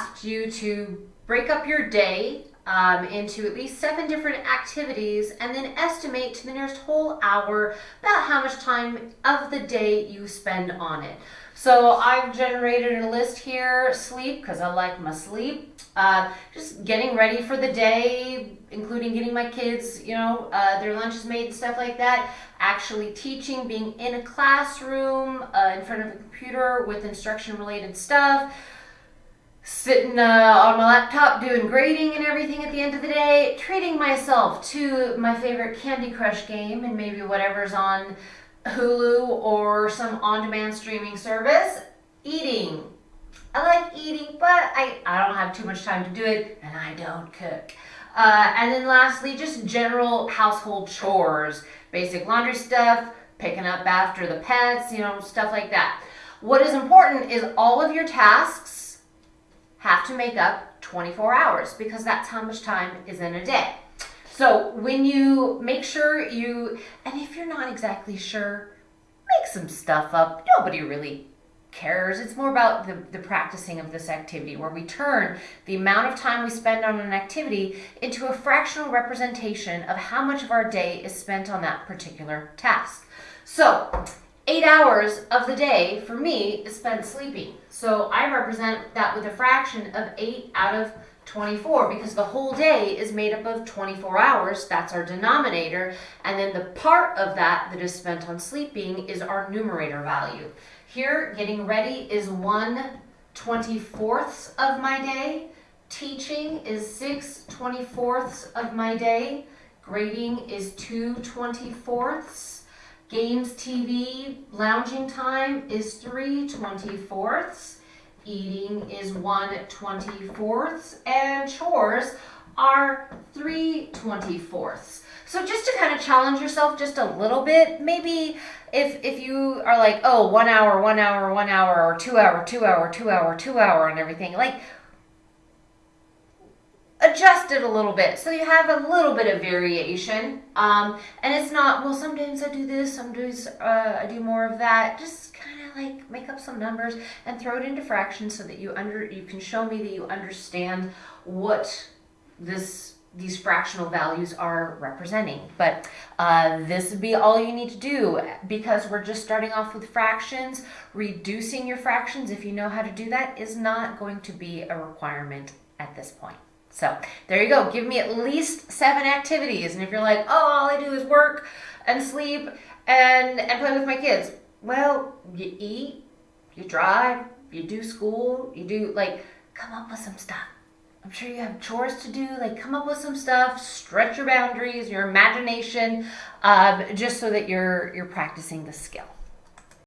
asked you to break up your day um, into at least seven different activities and then estimate to the nearest whole hour about how much time of the day you spend on it. So I've generated a list here, sleep, because I like my sleep. Uh, just getting ready for the day, including getting my kids, you know, uh, their lunches made and stuff like that. Actually teaching, being in a classroom, uh, in front of a computer with instruction related stuff sitting uh, on my laptop doing grading and everything at the end of the day, treating myself to my favorite Candy Crush game and maybe whatever's on Hulu or some on-demand streaming service, eating. I like eating, but I, I don't have too much time to do it, and I don't cook. Uh, and then lastly, just general household chores, basic laundry stuff, picking up after the pets, you know, stuff like that. What is important is all of your tasks have to make up 24 hours because that's how much time is in a day. So when you make sure you, and if you're not exactly sure, make some stuff up. Nobody really cares. It's more about the, the practicing of this activity where we turn the amount of time we spend on an activity into a fractional representation of how much of our day is spent on that particular task. So eight hours of the day for me is spent sleeping. So I represent that with a fraction of eight out of 24 because the whole day is made up of 24 hours. That's our denominator. And then the part of that that is spent on sleeping is our numerator value. Here, getting ready is 1 24ths of my day. Teaching is 6 24ths of my day. Grading is 2 24ths. Games, TV, lounging time is 3 24ths. Eating is 1 24ths. And chores are 3 24ths. So just to kind of challenge yourself just a little bit, maybe if if you are like, oh, one hour, one hour, one hour, or two hour, two hour, two hour, two hour, and everything, like it a little bit. So you have a little bit of variation um, and it's not well sometimes i do this sometimes uh, i do more of that. Just kind of like make up some numbers and throw it into fractions so that you under you can show me that you understand what this these fractional values are representing. But uh, this would be all you need to do because we're just starting off with fractions. Reducing your fractions if you know how to do that is not going to be a requirement at this point so there you go. Give me at least seven activities. And if you're like, oh, all I do is work and sleep and, and play with my kids. Well, you eat, you drive, you do school, you do like, come up with some stuff. I'm sure you have chores to do. Like, come up with some stuff, stretch your boundaries, your imagination, um, just so that you're you're practicing the skill.